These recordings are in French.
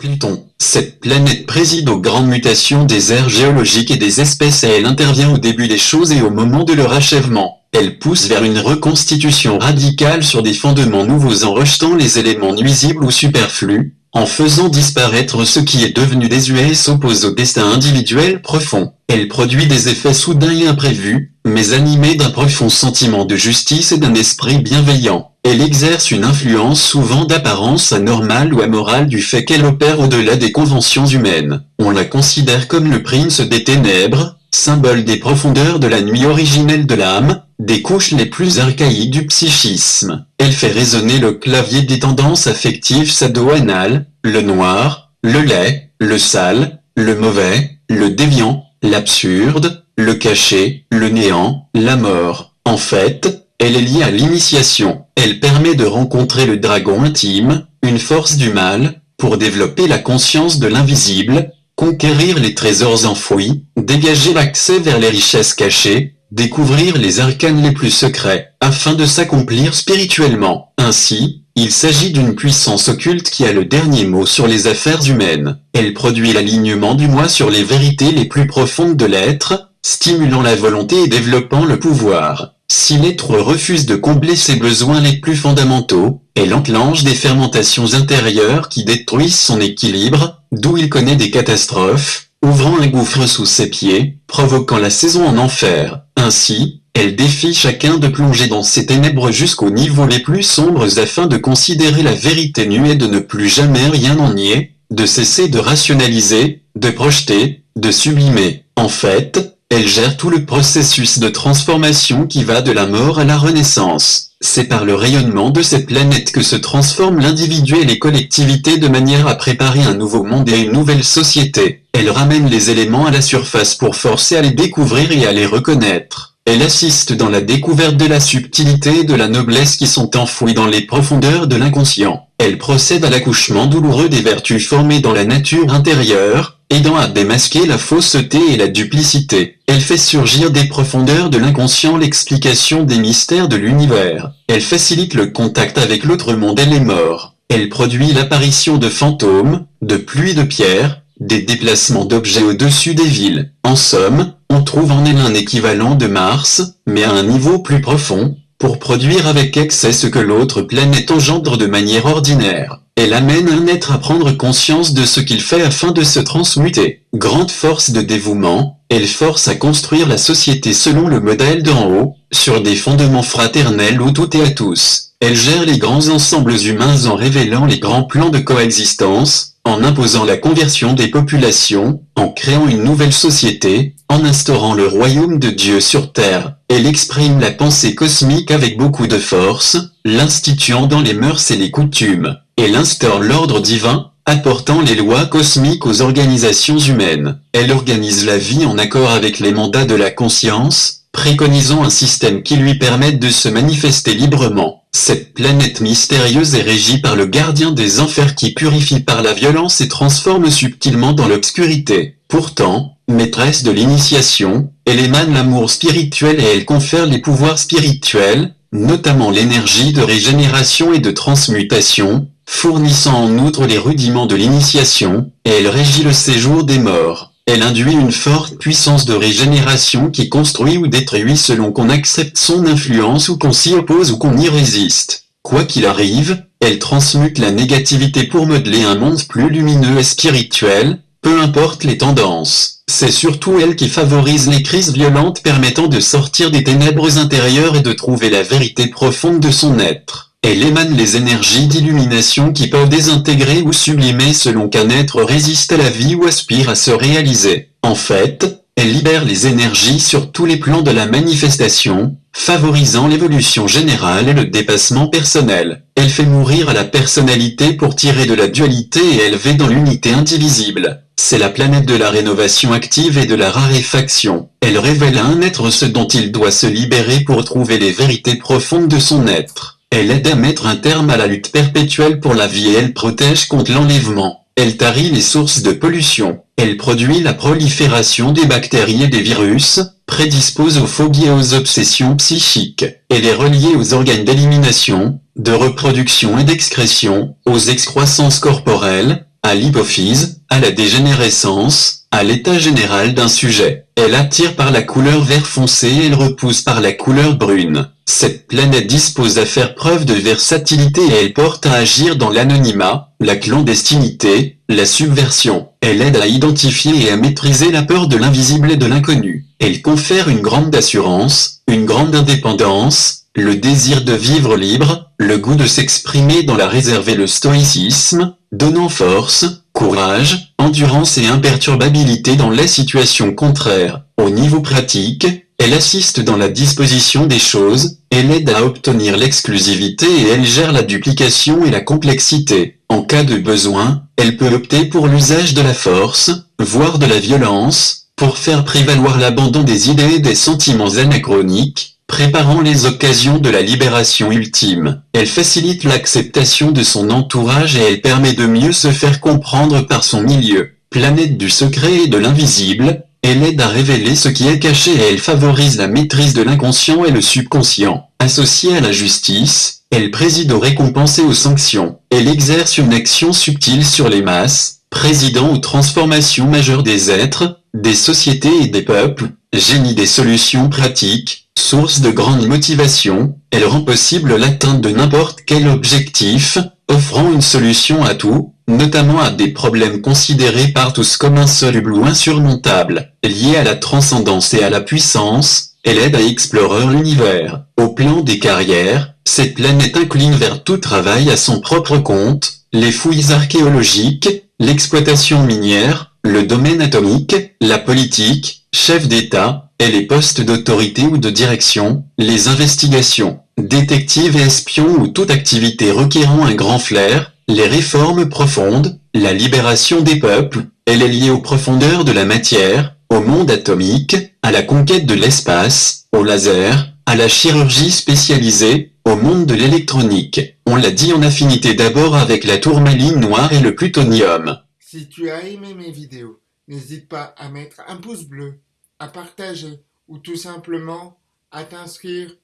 Pluton. Cette planète préside aux grandes mutations des aires géologiques et des espèces et elle intervient au début des choses et au moment de leur achèvement. Elle pousse vers une reconstitution radicale sur des fondements nouveaux en rejetant les éléments nuisibles ou superflus, en faisant disparaître ce qui est devenu désuet et s'oppose au destin individuel profond. Elle produit des effets soudains et imprévus, mais animés d'un profond sentiment de justice et d'un esprit bienveillant. Elle exerce une influence souvent d'apparence anormale ou amorale du fait qu'elle opère au-delà des conventions humaines. On la considère comme le prince des ténèbres, symbole des profondeurs de la nuit originelle de l'âme, des couches les plus archaïques du psychisme. Elle fait résonner le clavier des tendances affectives sado-anales, le noir, le laid, le sale, le mauvais, le déviant, l'absurde, le caché, le néant, la mort. En fait, elle est liée à l'initiation. Elle permet de rencontrer le dragon intime, une force du mal, pour développer la conscience de l'invisible, conquérir les trésors enfouis, dégager l'accès vers les richesses cachées, découvrir les arcanes les plus secrets, afin de s'accomplir spirituellement. Ainsi, il s'agit d'une puissance occulte qui a le dernier mot sur les affaires humaines. Elle produit l'alignement du moi sur les vérités les plus profondes de l'être, stimulant la volonté et développant le pouvoir. Si l'être refuse de combler ses besoins les plus fondamentaux, elle enclenche des fermentations intérieures qui détruisent son équilibre, d'où il connaît des catastrophes, ouvrant un gouffre sous ses pieds, provoquant la saison en enfer. Ainsi, elle défie chacun de plonger dans ces ténèbres jusqu'aux niveaux les plus sombres afin de considérer la vérité nue et de ne plus jamais rien en nier, de cesser de rationaliser, de projeter, de sublimer. En fait, elle gère tout le processus de transformation qui va de la mort à la renaissance. C'est par le rayonnement de cette planète que se transforment l'individu et les collectivités de manière à préparer un nouveau monde et une nouvelle société. Elle ramène les éléments à la surface pour forcer à les découvrir et à les reconnaître. Elle assiste dans la découverte de la subtilité et de la noblesse qui sont enfouies dans les profondeurs de l'inconscient. Elle procède à l'accouchement douloureux des vertus formées dans la nature intérieure, aidant à démasquer la fausseté et la duplicité. Elle fait surgir des profondeurs de l'inconscient l'explication des mystères de l'univers. Elle facilite le contact avec l'autre monde et les morts. Elle produit l'apparition de fantômes, de pluies de pierres, des déplacements d'objets au-dessus des villes. En somme, on trouve en elle un équivalent de Mars, mais à un niveau plus profond, pour produire avec excès ce que l'autre planète engendre de manière ordinaire. Elle amène un être à prendre conscience de ce qu'il fait afin de se transmuter. Grande force de dévouement, elle force à construire la société selon le modèle d'en haut, sur des fondements fraternels où tout est à tous. Elle gère les grands ensembles humains en révélant les grands plans de coexistence, en imposant la conversion des populations, en créant une nouvelle société, en instaurant le royaume de Dieu sur terre. Elle exprime la pensée cosmique avec beaucoup de force, l'instituant dans les mœurs et les coutumes. Elle instaure l'ordre divin, apportant les lois cosmiques aux organisations humaines. Elle organise la vie en accord avec les mandats de la conscience, préconisant un système qui lui permette de se manifester librement. Cette planète mystérieuse est régie par le gardien des enfers qui purifie par la violence et transforme subtilement dans l'obscurité. Pourtant, maîtresse de l'initiation, elle émane l'amour spirituel et elle confère les pouvoirs spirituels, notamment l'énergie de régénération et de transmutation, fournissant en outre les rudiments de l'initiation, elle régit le séjour des morts. Elle induit une forte puissance de régénération qui construit ou détruit selon qu'on accepte son influence ou qu'on s'y oppose ou qu'on y résiste. Quoi qu'il arrive, elle transmute la négativité pour modeler un monde plus lumineux et spirituel, peu importe les tendances. C'est surtout elle qui favorise les crises violentes permettant de sortir des ténèbres intérieures et de trouver la vérité profonde de son être. Elle émane les énergies d'illumination qui peuvent désintégrer ou sublimer selon qu'un être résiste à la vie ou aspire à se réaliser. En fait, elle libère les énergies sur tous les plans de la manifestation, favorisant l'évolution générale et le dépassement personnel. Elle fait mourir à la personnalité pour tirer de la dualité et élever dans l'unité indivisible. C'est la planète de la rénovation active et de la raréfaction. Elle révèle à un être ce dont il doit se libérer pour trouver les vérités profondes de son être. Elle aide à mettre un terme à la lutte perpétuelle pour la vie et elle protège contre l'enlèvement. Elle tarit les sources de pollution. Elle produit la prolifération des bactéries et des virus, prédispose aux phobies et aux obsessions psychiques. Elle est reliée aux organes d'élimination, de reproduction et d'excrétion, aux excroissances corporelles, à l'hypophyse, à la dégénérescence, à l'état général d'un sujet. Elle attire par la couleur vert foncé et elle repousse par la couleur brune. Cette planète dispose à faire preuve de versatilité et elle porte à agir dans l'anonymat, la clandestinité, la subversion. Elle aide à identifier et à maîtriser la peur de l'invisible et de l'inconnu. Elle confère une grande assurance, une grande indépendance, le désir de vivre libre, le goût de s'exprimer dans la réserve et le stoïcisme, donnant force, courage, endurance et imperturbabilité dans les situations contraires. Au niveau pratique, elle assiste dans la disposition des choses, elle aide à obtenir l'exclusivité et elle gère la duplication et la complexité. En cas de besoin, elle peut opter pour l'usage de la force, voire de la violence, pour faire prévaloir l'abandon des idées et des sentiments anachroniques, préparant les occasions de la libération ultime. Elle facilite l'acceptation de son entourage et elle permet de mieux se faire comprendre par son milieu. Planète du secret et de l'invisible, elle aide à révéler ce qui est caché et elle favorise la maîtrise de l'inconscient et le subconscient. Associée à la justice, elle préside aux récompenses et aux sanctions. Elle exerce une action subtile sur les masses, présidant aux transformations majeures des êtres, des sociétés et des peuples, génie des solutions pratiques, source de grande motivation, elle rend possible l'atteinte de n'importe quel objectif, offrant une solution à tout, notamment à des problèmes considérés par tous comme insolubles ou insurmontables, liés à la transcendance et à la puissance, elle aide à explorer l'univers. Au plan des carrières, cette planète incline vers tout travail à son propre compte, les fouilles archéologiques, l'exploitation minière, le domaine atomique, la politique, chef d'État, et les postes d'autorité ou de direction, les investigations, détectives et espions ou toute activité requérant un grand flair, les réformes profondes, la libération des peuples, elle est liée aux profondeurs de la matière, au monde atomique, à la conquête de l'espace, au laser, à la chirurgie spécialisée, au monde de l'électronique. On l'a dit en affinité d'abord avec la tourmaline noire et le plutonium. Si tu as aimé mes vidéos, n'hésite pas à mettre un pouce bleu, à partager ou tout simplement à t'inscrire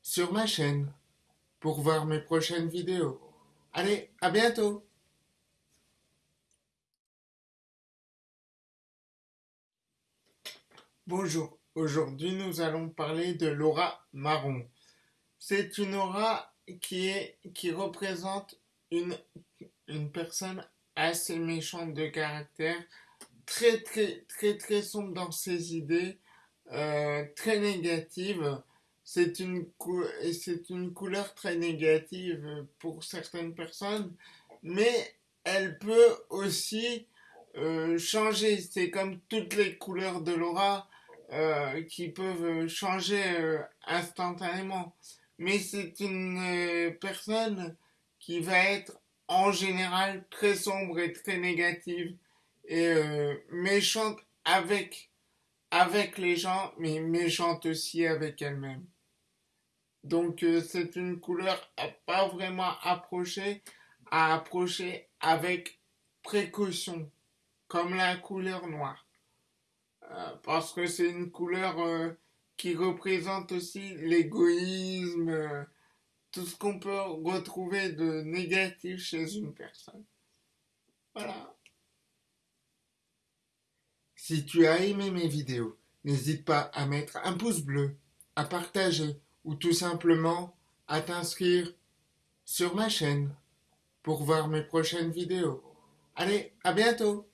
sur ma chaîne pour voir mes prochaines vidéos. Allez, à bientôt Bonjour, aujourd'hui nous allons parler de l'aura marron. C'est une aura qui, représente une personne assez méchante de caractère, très très très très sombre dans ses idées, euh, très négative. C'est une, c'est une couleur très négative pour certaines personnes, mais elle peut aussi euh, changer. C'est comme toutes les couleurs de l'aura euh, qui peuvent changer instantanément. Mais c'est une personne qui va être en général très sombre et très négative et euh, méchante avec, avec les gens, mais méchante aussi avec elle-même. Donc euh, c'est une couleur à pas vraiment approcher, à approcher avec précaution, comme la couleur noire. Euh, parce que c'est une couleur qui représente aussi l'égoïsme, tout ce qu'on peut retrouver de négatif chez une personne. Voilà. Si tu as aimé mes vidéos, n'hésite pas à mettre un pouce bleu, à partager ou tout simplement à t'inscrire sur ma chaîne pour voir mes prochaines vidéos. Allez, à bientôt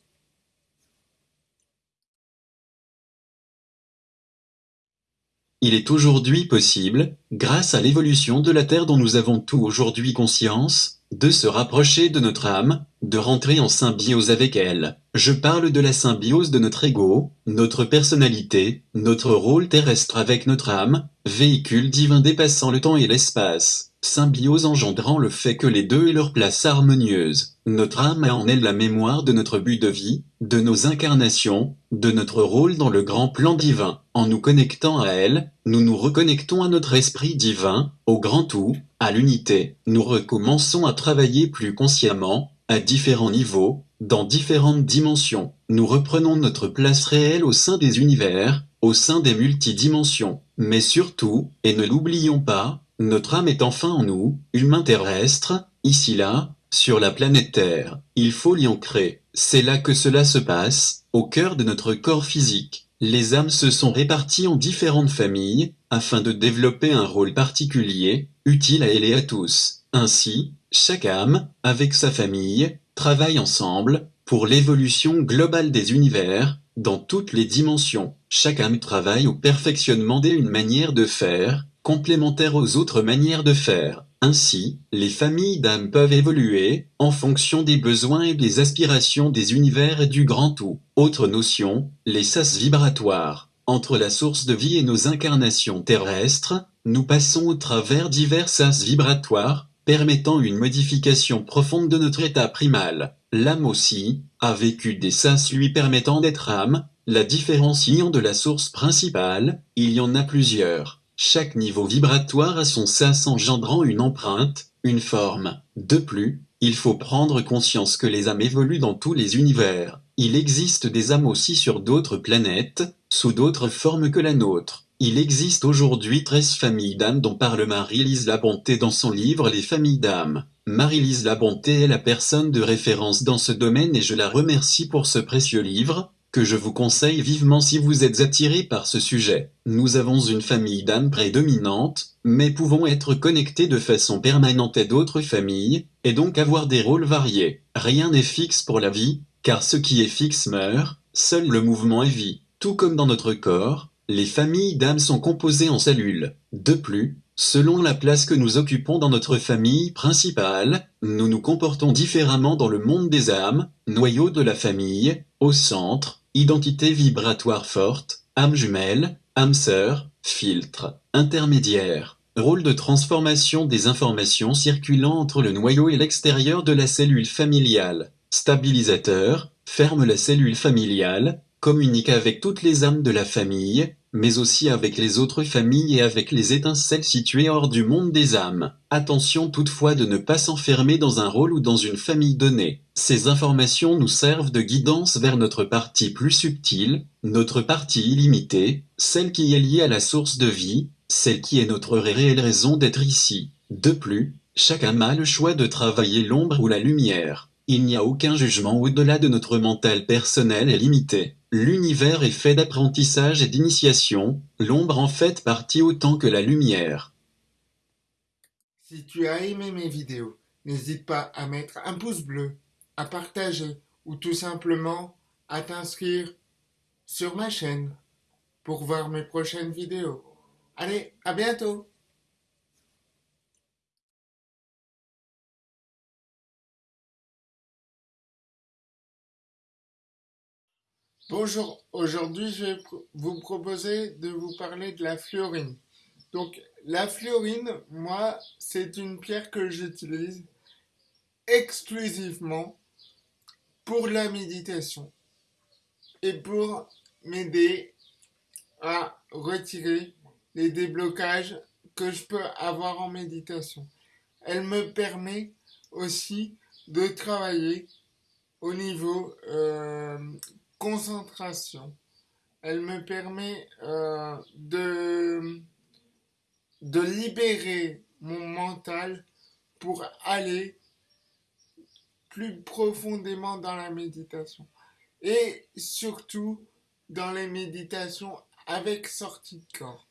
Il est aujourd'hui possible, grâce à l'évolution de la Terre dont nous avons tout aujourd'hui conscience, de se rapprocher de notre âme, de rentrer en symbiose avec elle. Je parle de la symbiose de notre ego, notre personnalité, notre rôle terrestre avec notre âme, véhicule divin dépassant le temps et l'espace symbiose engendrant le fait que les deux aient leur place harmonieuse. Notre âme a en elle la mémoire de notre but de vie, de nos incarnations, de notre rôle dans le grand plan divin. En nous connectant à elle, nous nous reconnectons à notre esprit divin, au grand tout, à l'unité. Nous recommençons à travailler plus consciemment, à différents niveaux, dans différentes dimensions. Nous reprenons notre place réelle au sein des univers, au sein des multidimensions. Mais surtout, et ne l'oublions pas, notre âme est enfin en nous, humain terrestre, ici là, sur la planète Terre. Il faut l'y ancrer. C'est là que cela se passe, au cœur de notre corps physique. Les âmes se sont réparties en différentes familles, afin de développer un rôle particulier, utile à elle et à tous. Ainsi, chaque âme, avec sa famille, travaille ensemble, pour l'évolution globale des univers, dans toutes les dimensions. Âme travaille au perfectionnement d'une manière de faire, complémentaire aux autres manières de faire. Ainsi, les familles d'âmes peuvent évoluer, en fonction des besoins et des aspirations des univers et du grand tout. Autre notion, les sas vibratoires. Entre la source de vie et nos incarnations terrestres, nous passons au travers divers sas vibratoires, permettant une modification profonde de notre état primal. L'âme aussi, a vécu des sas lui permettant d'être âme, la différenciant de la source principale, il y en a plusieurs. Chaque niveau vibratoire a son sas engendrant une empreinte, une forme. De plus, il faut prendre conscience que les âmes évoluent dans tous les univers. Il existe des âmes aussi sur d'autres planètes, sous d'autres formes que la nôtre. Il existe aujourd'hui 13 familles d'âmes dont parle Marie-Lise Labonté dans son livre Les familles d'âmes. Marie-Lise Labonté est la personne de référence dans ce domaine et je la remercie pour ce précieux livre, que je vous conseille vivement si vous êtes attiré par ce sujet. Nous avons une famille d'âmes prédominante, mais pouvons être connectés de façon permanente à d'autres familles, et donc avoir des rôles variés. Rien n'est fixe pour la vie, car ce qui est fixe meurt, seul le mouvement est vie. Tout comme dans notre corps, les familles d'âmes sont composées en cellules. De plus, selon la place que nous occupons dans notre famille principale, nous nous comportons différemment dans le monde des âmes, noyau de la famille, au centre, Identité vibratoire forte, âme jumelle, âme sœur, filtre, intermédiaire, rôle de transformation des informations circulant entre le noyau et l'extérieur de la cellule familiale, stabilisateur, ferme la cellule familiale, communique avec toutes les âmes de la famille, mais aussi avec les autres familles et avec les étincelles situées hors du monde des âmes. Attention toutefois de ne pas s'enfermer dans un rôle ou dans une famille donnée. Ces informations nous servent de guidance vers notre partie plus subtile, notre partie illimitée, celle qui est liée à la source de vie, celle qui est notre réelle raison d'être ici. De plus, âme a le choix de travailler l'ombre ou la lumière. Il n'y a aucun jugement au-delà de notre mental personnel et limité. L'univers est fait d'apprentissage et d'initiation, l'ombre en fait partie autant que la lumière. Si tu as aimé mes vidéos, n'hésite pas à mettre un pouce bleu, à partager ou tout simplement à t'inscrire sur ma chaîne pour voir mes prochaines vidéos. Allez, à bientôt Bonjour, aujourd'hui je vais vous proposer de vous parler de la fluorine. Donc la fluorine, moi, c'est une pierre que j'utilise exclusivement pour la méditation et pour m'aider à retirer les déblocages que je peux avoir en méditation. Elle me permet aussi de travailler au niveau euh, concentration. Elle me permet euh, de, libérer mon mental pour aller plus profondément dans la méditation. Et surtout dans les méditations avec sortie de corps.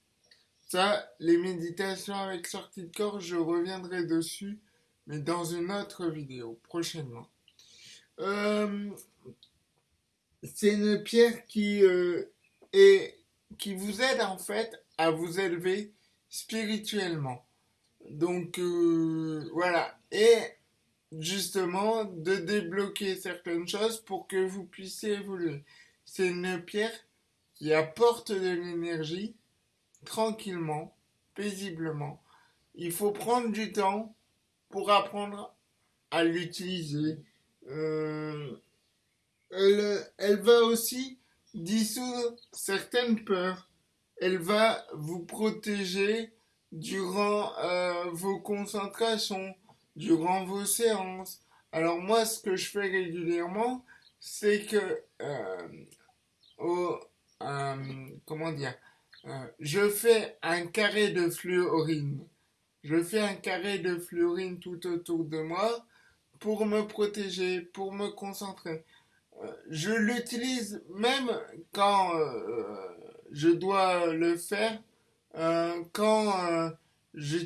Ça, les méditations avec sortie de corps, je reviendrai dessus, mais dans une autre vidéo, prochainement. Euh, c'est une pierre qui euh, est qui vous aide en fait à vous élever spirituellement. Donc euh, voilà et justement de débloquer certaines choses pour que vous puissiez évoluer. C'est une pierre qui apporte de l'énergie tranquillement, paisiblement. Il faut prendre du temps pour apprendre à l'utiliser. Euh, elle, va aussi dissoudre certaines peurs. Elle va vous protéger durant euh, vos concentrations, durant vos séances. Alors moi, ce que je fais régulièrement, c'est que, euh, euh, comment dire, je fais un carré de fluorine. Je fais un carré de fluorine tout autour de moi pour me protéger, pour me concentrer. Euh, je l'utilise même quand euh, je dois le faire, euh, quand, je,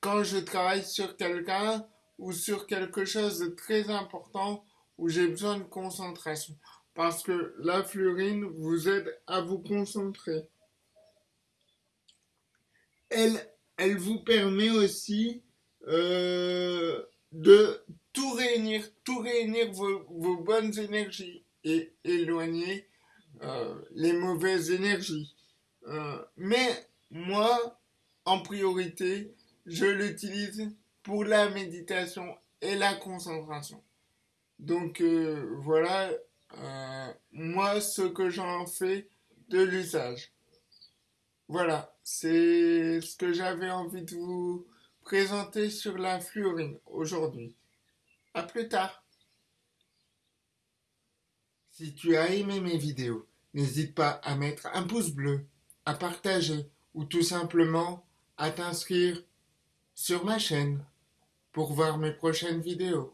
quand je travaille sur quelqu'un ou sur quelque chose de très important où j'ai besoin de concentration. Parce que la fluorine vous aide à vous concentrer. Elle, elle vous permet aussi euh, de tout réunir, tout réunir vos, bonnes énergies et éloigner euh, les mauvaises énergies. Euh, mais moi, en priorité, je l'utilise pour la méditation et la concentration. Donc voilà, moi, ce que j'en fais de l'usage. Voilà, c'est ce que j'avais envie de vous présenté sur la fluorine aujourd'hui. À plus tard. Si tu as aimé mes vidéos, n'hésite pas à mettre un pouce bleu, à partager ou tout simplement à t'inscrire sur ma chaîne pour voir mes prochaines vidéos.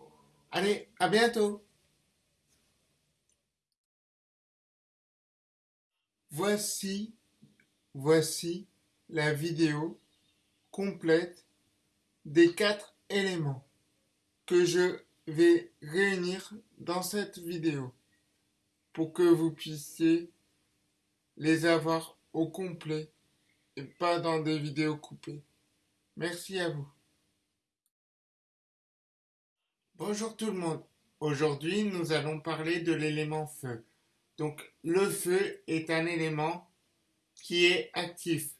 Allez, à bientôt Voici, voici la vidéo complète des quatre éléments que je vais réunir dans cette vidéo pour que vous puissiez les avoir au complet et pas dans des vidéos coupées. Merci à vous. Bonjour tout le monde. Aujourd'hui, nous allons parler de l'élément feu. Donc, le feu est un élément qui est actif.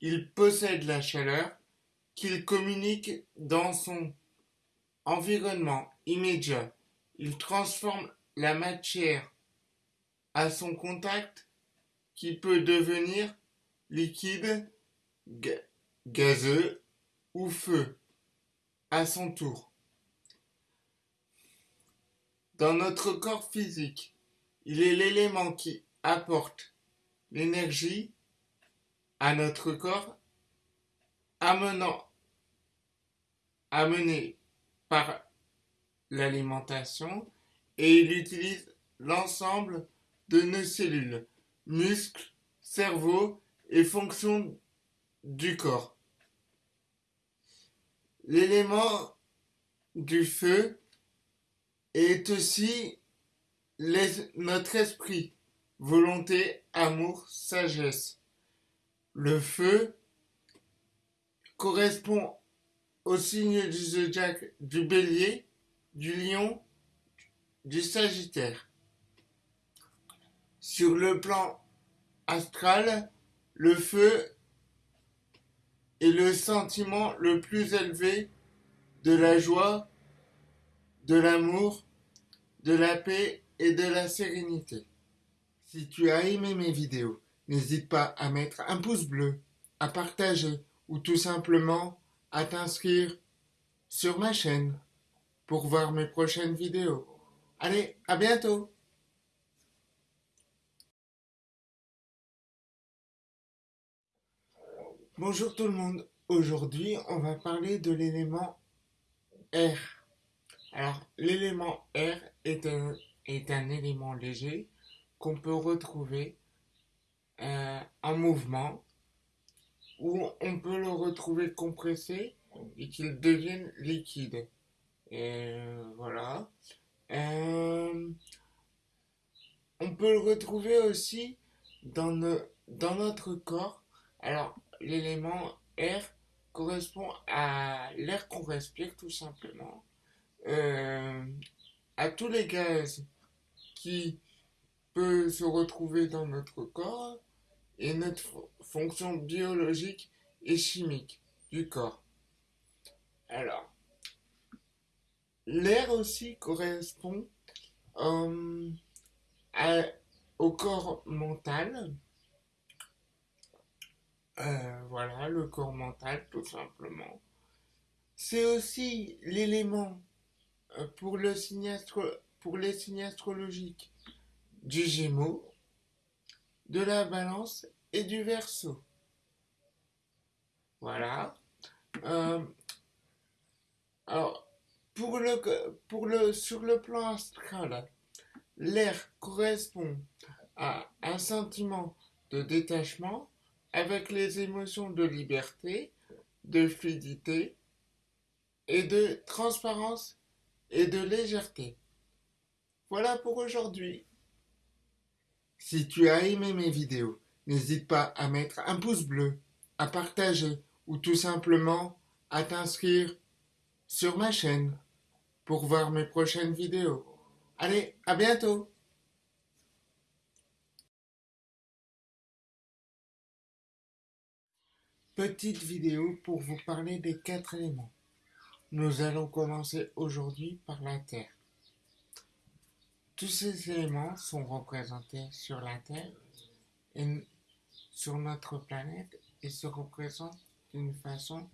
Il possède la chaleur qu'il communique dans son environnement immédiat. Il transforme la matière à son contact qui peut devenir liquide, gazeux ou feu à son tour. Dans notre corps physique, il est l'élément qui apporte l'énergie à notre corps, amenant amené par l'alimentation et il utilise l'ensemble de nos cellules, muscles, cerveau et fonctions du corps. L'élément du feu est aussi notre esprit, volonté, amour, sagesse. Le feu correspond au signe du zodiaque du bélier, du lion, du sagittaire. Sur le plan astral, le feu est le sentiment le plus élevé de la joie, de l'amour, de la paix et de la sérénité. Si tu as aimé mes vidéos, n'hésite pas à mettre un pouce bleu, à partager ou tout simplement à t'inscrire sur ma chaîne pour voir mes prochaines vidéos. Allez, à bientôt Bonjour tout le monde, aujourd'hui on va parler de l'élément R. Alors l'élément R est un, est un élément léger qu'on peut retrouver euh, en mouvement où on peut le retrouver compressé et qu'il devienne liquide. Et voilà. Euh, on peut le retrouver aussi dans, dans notre corps. Alors, l'élément air correspond à l'air qu'on respire tout simplement. Euh, à tous les gaz qui peuvent se retrouver dans notre corps et notre fonction biologique et chimique du corps. Alors, l'air aussi correspond euh, au corps mental. Euh, voilà, le corps mental, tout simplement. C'est aussi l'élément euh, pour, le pour les signes astrologiques du Gémeaux, de la balance et du verso. Voilà. Euh, alors, pour le pour le, sur le plan astral, l'air correspond à un sentiment de détachement avec les émotions de liberté, de fluidité et de transparence et de légèreté. Voilà pour aujourd'hui. Si tu as aimé mes vidéos, n'hésite pas à mettre un pouce bleu, à partager ou tout simplement à t'inscrire sur ma chaîne pour voir mes prochaines vidéos. Allez, à bientôt Petite vidéo pour vous parler des quatre éléments. Nous allons commencer aujourd'hui par la Terre. Tous ces éléments sont représentés sur la Terre et sur notre planète et se représentent d'une façon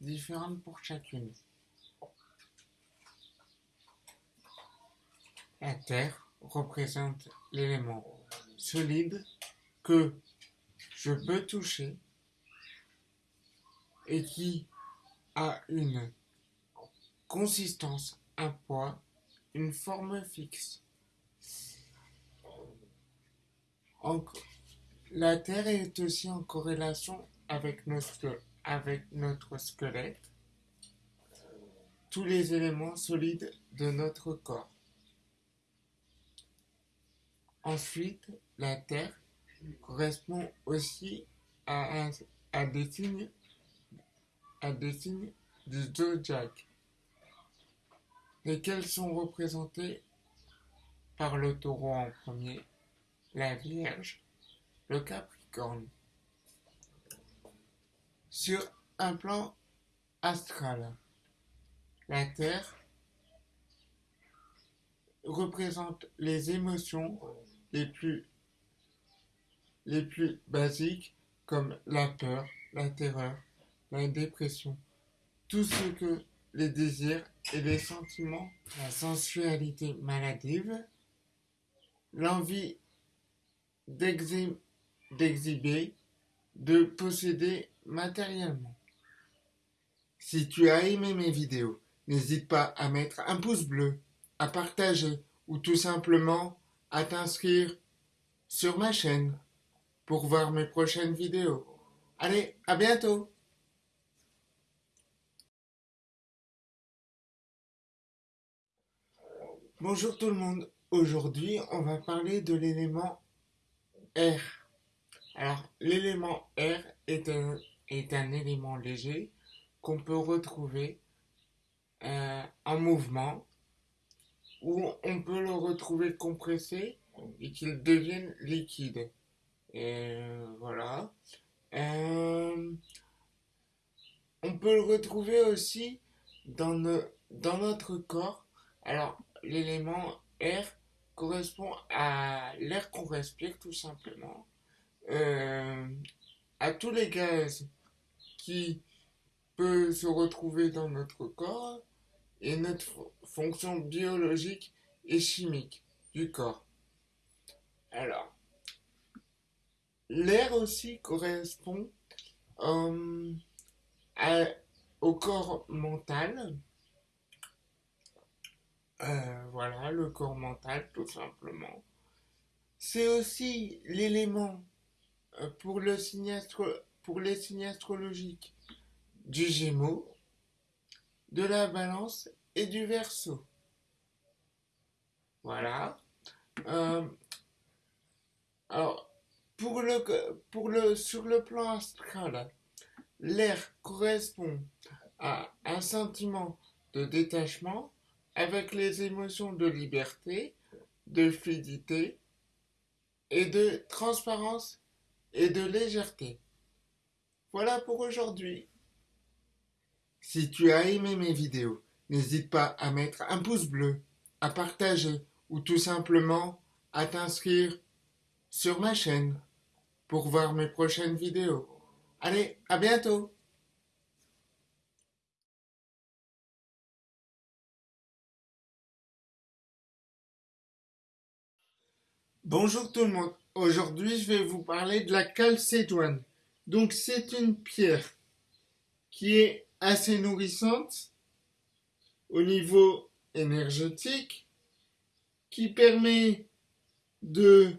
différente pour chacune. La Terre représente l'élément solide que je peux toucher et qui a une consistance, un poids, une forme fixe. La Terre est aussi en corrélation avec notre, squelette, tous les éléments solides de notre corps. Ensuite, la Terre correspond aussi à, à des signes à des signes du zodiaque, lesquels sont représentés par le taureau en premier, la Vierge, le Capricorne. Sur un plan astral, la Terre représente les émotions les plus, les plus basiques comme la peur, la terreur, la dépression, tout ce que les désirs et les sentiments, la sensualité maladive, l'envie d'exhiber, de posséder matériellement. Si tu as aimé mes vidéos, n'hésite pas à mettre un pouce bleu, à partager ou tout simplement à t'inscrire sur ma chaîne pour voir mes prochaines vidéos. Allez, à bientôt Bonjour tout le monde, aujourd'hui on va parler de l'élément R. Alors l'élément R est un, élément léger qu'on peut retrouver euh, en mouvement ou on peut le retrouver compressé et qu'il devienne liquide. Et voilà. Euh, on peut le retrouver aussi dans, dans notre corps. Alors, l'élément R correspond à l'air qu'on respire tout simplement. Euh, à tous les gaz qui peuvent se retrouver dans notre corps et notre fonction biologique et chimique du corps. Alors, l'air aussi correspond euh, au corps mental. Euh, voilà, le corps mental, tout simplement. C'est aussi l'élément euh, pour, le pour les signes astrologiques du Gémeaux, de la balance et du verso. Voilà. Euh, alors, sur le plan astral, l'air correspond à un sentiment de détachement avec les émotions de liberté, de fluidité et de transparence et de légèreté. Voilà pour aujourd'hui. Si tu as aimé mes vidéos, n'hésite pas à mettre un pouce bleu, à partager ou tout simplement à t'inscrire sur ma chaîne pour voir mes prochaines vidéos. Allez, à bientôt Bonjour tout le monde, aujourd'hui je vais vous parler de la calcédoine. Donc c'est une pierre qui est assez nourrissante au niveau énergétique qui permet de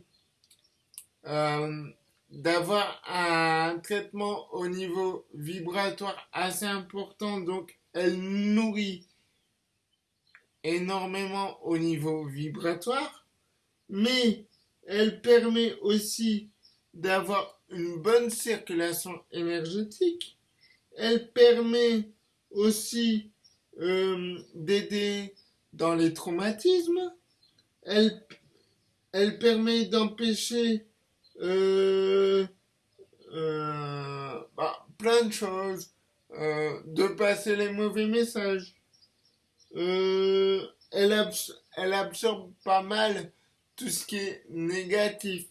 euh, d'avoir un traitement au niveau vibratoire assez important, donc elle nourrit énormément au niveau vibratoire, mais elle permet aussi d'avoir une bonne circulation énergétique. Elle permet aussi euh, d'aider dans les traumatismes. Elle, elle permet d'empêcher euh, euh, bah, plein de choses, de passer les mauvais messages. elle, elle absorbe pas mal tout ce qui est négatif.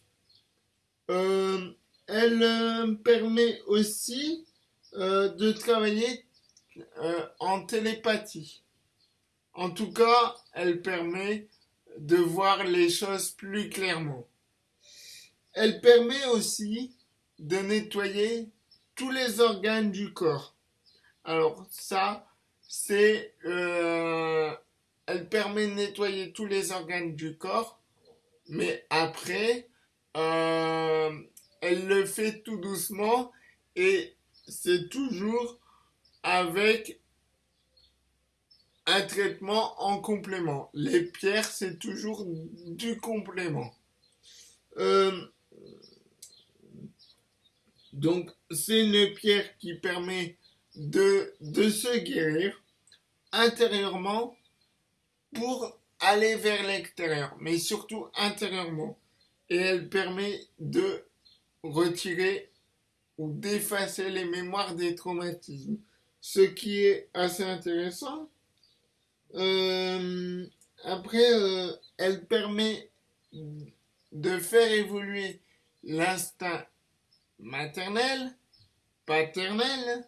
Euh, elle euh, permet aussi euh, de travailler en télépathie. En tout cas, elle permet de voir les choses plus clairement. Elle permet aussi de nettoyer tous les organes du corps. Alors ça, c'est... elle permet de nettoyer tous les organes du corps mais après, euh, elle le fait tout doucement et c'est toujours avec un traitement en complément. Les pierres, c'est toujours du complément. Euh, donc, c'est une pierre qui permet de, de se guérir intérieurement pour aller vers l'extérieur, mais surtout intérieurement. Et elle permet de retirer ou d'effacer les mémoires des traumatismes. Ce qui est assez intéressant. Euh, après, euh, elle permet de faire évoluer l'instinct maternel, paternel.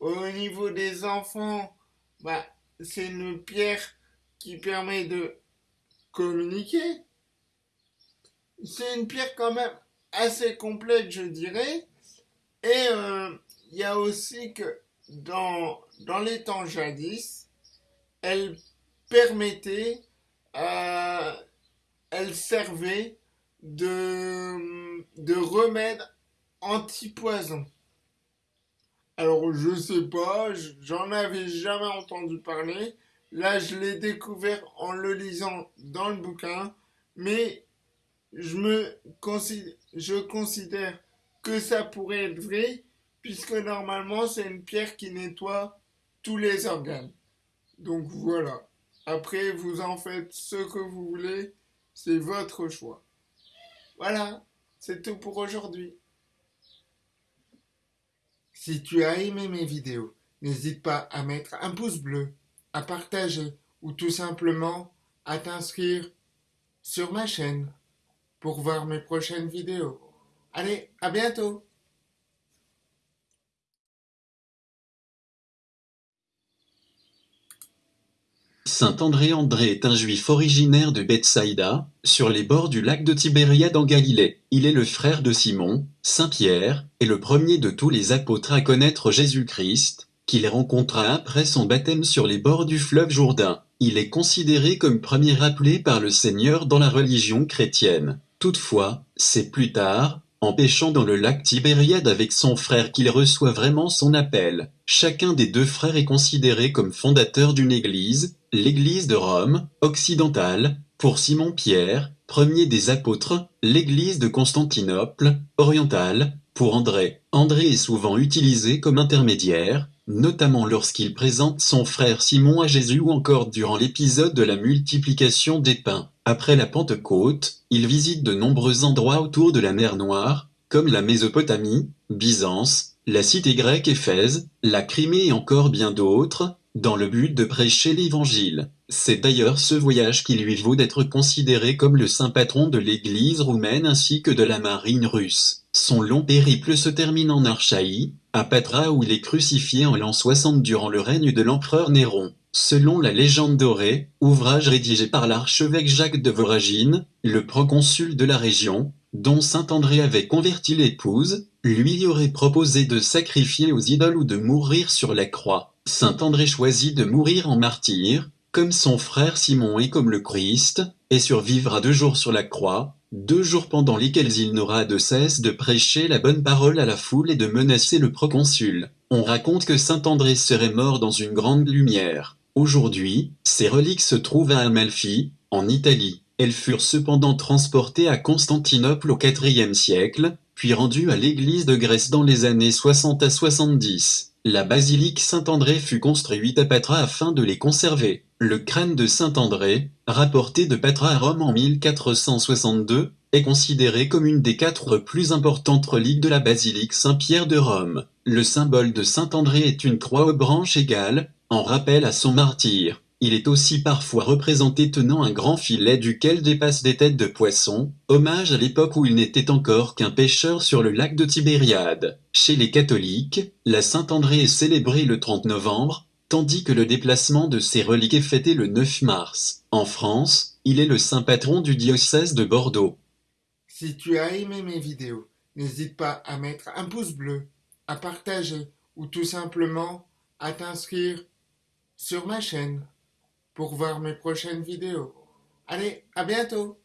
Au niveau des enfants, bah, c'est une pierre qui permet de communiquer. C'est une pierre quand même assez complète, je dirais. Et euh, il y a aussi que dans, dans les temps jadis, elle permettait, euh, elle servait de, de remède anti-poison. Alors je sais pas, j'en avais jamais entendu parler, Là, je l'ai découvert en le lisant dans le bouquin, mais je considère que ça pourrait être vrai, puisque normalement, c'est une pierre qui nettoie tous les organes. Donc voilà. Après, vous en faites ce que vous voulez, c'est votre choix. Voilà, c'est tout pour aujourd'hui. Si tu as aimé mes vidéos, n'hésite pas à mettre un pouce bleu à partager ou tout simplement à t'inscrire sur ma chaîne pour voir mes prochaines vidéos. Allez, à bientôt Saint André André est un juif originaire de Bethsaïda, sur les bords du lac de Tibériade en Galilée. Il est le frère de Simon, Saint Pierre, et le premier de tous les apôtres à connaître Jésus-Christ, qu'il rencontra après son baptême sur les bords du fleuve Jourdain. Il est considéré comme premier appelé par le Seigneur dans la religion chrétienne. Toutefois, c'est plus tard, en pêchant dans le lac Tibériade avec son frère qu'il reçoit vraiment son appel. Chacun des deux frères est considéré comme fondateur d'une église, l'église de Rome, occidentale, pour Simon-Pierre, premier des apôtres, l'église de Constantinople, orientale, pour André. André est souvent utilisé comme intermédiaire, notamment lorsqu'il présente son frère Simon à Jésus ou encore durant l'épisode de la multiplication des pains. Après la Pentecôte, il visite de nombreux endroits autour de la mer Noire, comme la Mésopotamie, Byzance, la cité grecque Éphèse, la Crimée et encore bien d'autres, dans le but de prêcher l'Évangile. C'est d'ailleurs ce voyage qui lui vaut d'être considéré comme le saint patron de l'Église roumaine ainsi que de la marine russe. Son long périple se termine en Archaïe, à Patra où il est crucifié en l'an 60 durant le règne de l'empereur Néron. Selon la légende dorée, ouvrage rédigé par l'archevêque Jacques de Voragine, le proconsul de la région, dont saint André avait converti l'épouse, lui aurait proposé de sacrifier aux idoles ou de mourir sur la croix. Saint André choisit de mourir en martyr, comme son frère Simon et comme le Christ, et survivra deux jours sur la croix, deux jours pendant lesquels il n'aura de cesse de prêcher la bonne parole à la foule et de menacer le proconsul. On raconte que saint André serait mort dans une grande lumière. Aujourd'hui, ses reliques se trouvent à Amalfi, en Italie. Elles furent cependant transportées à Constantinople au IVe siècle, puis rendues à l'église de Grèce dans les années 60 à 70. La basilique Saint-André fut construite à Patra afin de les conserver. Le crâne de Saint-André, rapporté de Patra à Rome en 1462, est considéré comme une des quatre plus importantes reliques de la basilique Saint-Pierre de Rome. Le symbole de Saint-André est une croix aux branches égales, en rappel à son martyr. Il est aussi parfois représenté tenant un grand filet duquel dépassent des têtes de poissons, hommage à l'époque où il n'était encore qu'un pêcheur sur le lac de Tibériade. Chez les catholiques, la Saint-André est célébrée le 30 novembre, tandis que le déplacement de ses reliques est fêté le 9 mars. En France, il est le saint patron du diocèse de Bordeaux. Si tu as aimé mes vidéos, n'hésite pas à mettre un pouce bleu, à partager ou tout simplement à t'inscrire sur ma chaîne pour voir mes prochaines vidéos. Allez, à bientôt